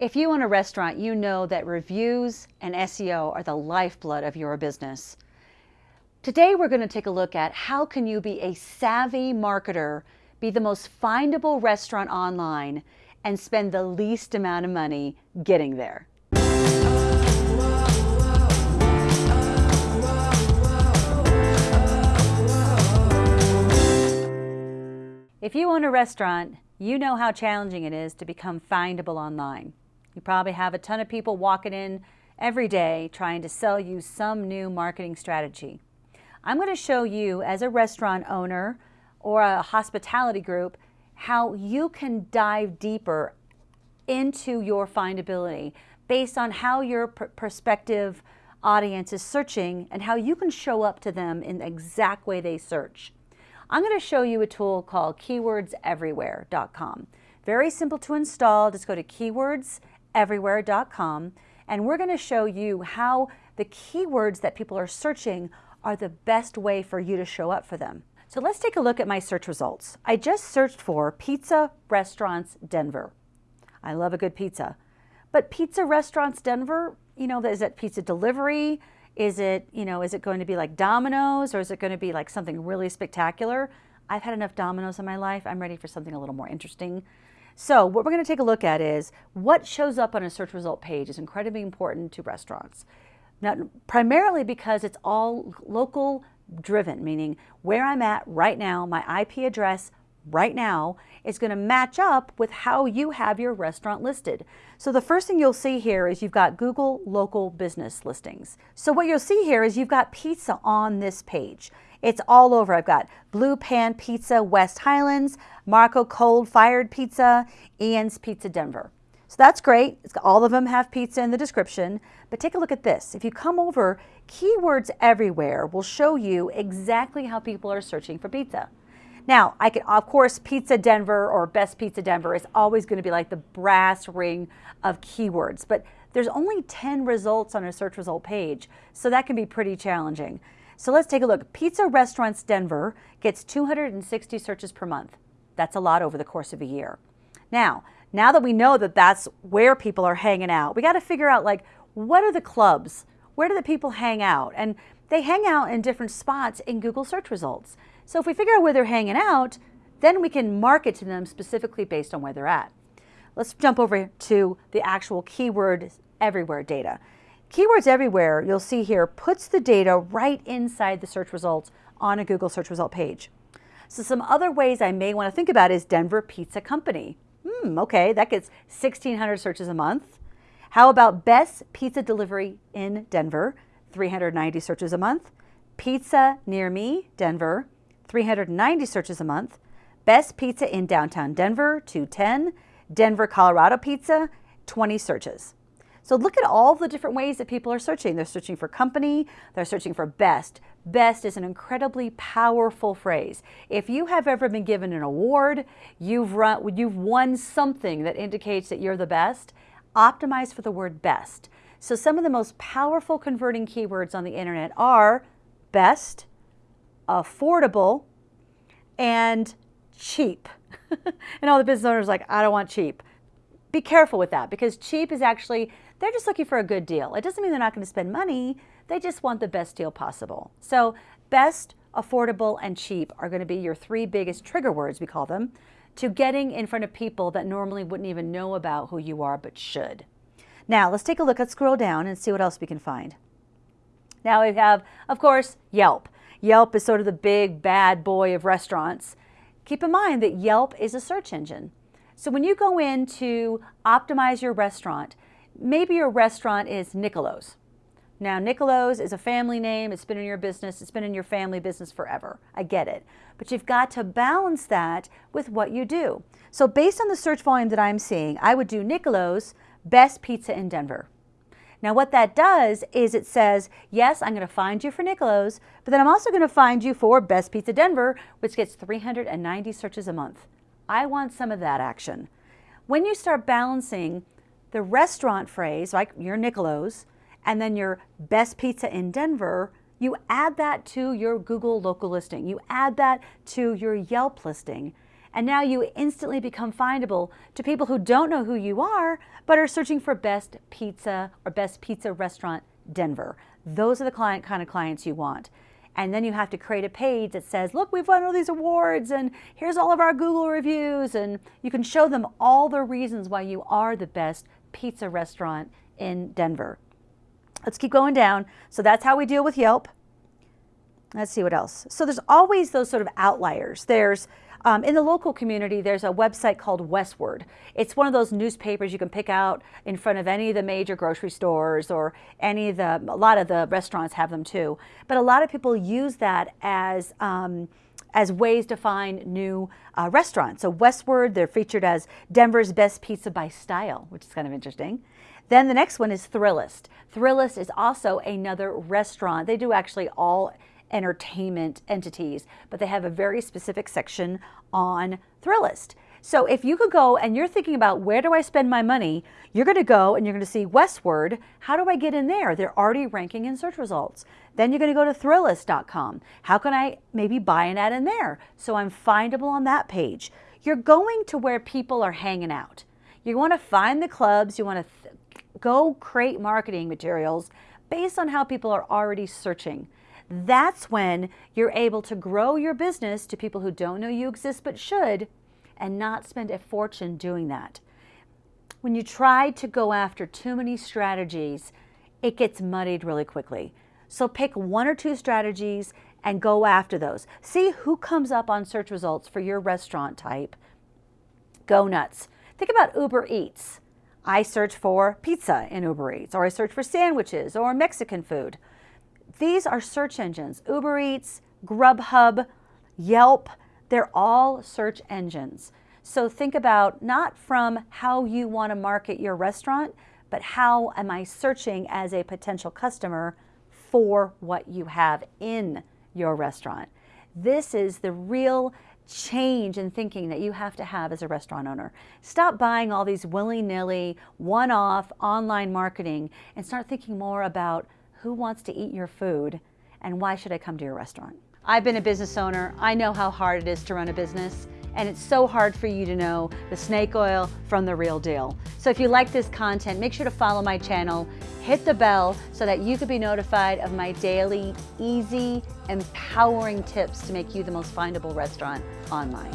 If you own a restaurant, you know that reviews and SEO are the lifeblood of your business. Today we're going to take a look at how can you be a savvy marketer, be the most findable restaurant online, and spend the least amount of money getting there. If you own a restaurant, you know how challenging it is to become findable online. You probably have a ton of people walking in every day trying to sell you some new marketing strategy. I'm going to show you as a restaurant owner or a hospitality group how you can dive deeper into your findability based on how your pr prospective audience is searching and how you can show up to them in the exact way they search. I'm going to show you a tool called keywordseverywhere.com. Very simple to install. Just go to keywords everywhere.com and we're going to show you how the keywords that people are searching are the best way for you to show up for them. So let's take a look at my search results. I just searched for Pizza Restaurants Denver. I love a good pizza. But Pizza Restaurants Denver, you know, is it pizza delivery? Is it, you know, is it going to be like Domino's or is it going to be like something really spectacular? I've had enough Domino's in my life. I'm ready for something a little more interesting. So what we're going to take a look at is what shows up on a search result page is incredibly important to restaurants. Now, primarily because it's all local driven, meaning where I'm at right now, my IP address right now is going to match up with how you have your restaurant listed. So the first thing you'll see here is you've got Google local business listings. So what you'll see here is you've got pizza on this page. It's all over. I've got Blue Pan Pizza West Highlands, Marco Coal Fired Pizza, Ian's Pizza Denver. So that's great. all of them have pizza in the description. But take a look at this. If you come over, keywords everywhere will show you exactly how people are searching for pizza. Now, I can, of course, Pizza Denver or Best Pizza Denver is always going to be like the brass ring of keywords, but there's only 10 results on a search result page, so that can be pretty challenging. So let's take a look. Pizza Restaurants Denver gets 260 searches per month. That's a lot over the course of a year. Now, now that we know that that's where people are hanging out, we got to figure out like, what are the clubs? Where do the people hang out? And they hang out in different spots in Google search results. So if we figure out where they're hanging out, then we can market to them specifically based on where they're at. Let's jump over to the actual keyword everywhere data. Keywords Everywhere, you'll see here, puts the data right inside the search results on a Google search result page. So some other ways I may want to think about is Denver Pizza Company. Hmm, okay, that gets 1,600 searches a month. How about Best Pizza Delivery in Denver, 390 searches a month. Pizza Near Me, Denver, 390 searches a month. Best Pizza in Downtown Denver, 210. Denver, Colorado Pizza, 20 searches. So look at all the different ways that people are searching. They're searching for company, they're searching for best. Best is an incredibly powerful phrase. If you have ever been given an award, you've, run, you've won something that indicates that you're the best, optimize for the word best. So some of the most powerful converting keywords on the internet are best, affordable, and cheap. and all the business owners like, I don't want cheap. Be careful with that because cheap is actually they're just looking for a good deal. It doesn't mean they're not going to spend money. They just want the best deal possible. So best, affordable, and cheap are going to be your three biggest trigger words, we call them, to getting in front of people that normally wouldn't even know about who you are but should. Now let's take a look, let's scroll down and see what else we can find. Now we have, of course, Yelp. Yelp is sort of the big bad boy of restaurants. Keep in mind that Yelp is a search engine. So when you go in to optimize your restaurant, maybe your restaurant is Nicolo's. Now, Nicolo's is a family name. It's been in your business. It's been in your family business forever. I get it. But you've got to balance that with what you do. So based on the search volume that I'm seeing, I would do Nicolo's best pizza in Denver. Now what that does is it says, yes, I'm going to find you for Nicolo's, but then I'm also going to find you for Best Pizza Denver, which gets 390 searches a month. I want some of that action. When you start balancing the restaurant phrase, like your Nicolo's, and then your best pizza in Denver, you add that to your Google local listing. You add that to your Yelp listing. And now you instantly become findable to people who don't know who you are, but are searching for best pizza or best pizza restaurant Denver. Those are the client kind of clients you want. And then you have to create a page that says, look, we've won all these awards and here's all of our Google reviews. And you can show them all the reasons why you are the best pizza restaurant in Denver. Let's keep going down. So that's how we deal with Yelp. Let's see what else. So there's always those sort of outliers. There's um, in the local community, there's a website called Westword. It's one of those newspapers you can pick out in front of any of the major grocery stores or any of the, a lot of the restaurants have them too. But a lot of people use that as, um, as ways to find new uh, restaurants. So Westword, they're featured as Denver's best pizza by style, which is kind of interesting. Then the next one is Thrillist. Thrillist is also another restaurant. They do actually all entertainment entities, but they have a very specific section on Thrillist. So if you could go and you're thinking about where do I spend my money, you're going to go and you're going to see Westword. How do I get in there? They're already ranking in search results. Then you're going to go to Thrillist.com. How can I maybe buy an ad in there? So I'm findable on that page. You're going to where people are hanging out. You want to find the clubs. You want to go create marketing materials based on how people are already searching. That's when you're able to grow your business to people who don't know you exist but should and not spend a fortune doing that. When you try to go after too many strategies, it gets muddied really quickly. So pick one or two strategies and go after those. See who comes up on search results for your restaurant type. Go nuts. Think about Uber Eats. I search for pizza in Uber Eats, or I search for sandwiches or Mexican food. These are search engines. Uber Eats, Grubhub, Yelp, they're all search engines. So think about not from how you want to market your restaurant, but how am I searching as a potential customer for what you have in your restaurant. This is the real change in thinking that you have to have as a restaurant owner. Stop buying all these willy-nilly, one-off online marketing and start thinking more about who wants to eat your food and why should I come to your restaurant? I've been a business owner. I know how hard it is to run a business and it's so hard for you to know the snake oil from the real deal. So if you like this content, make sure to follow my channel, hit the bell so that you can be notified of my daily, easy, empowering tips to make you the most findable restaurant online.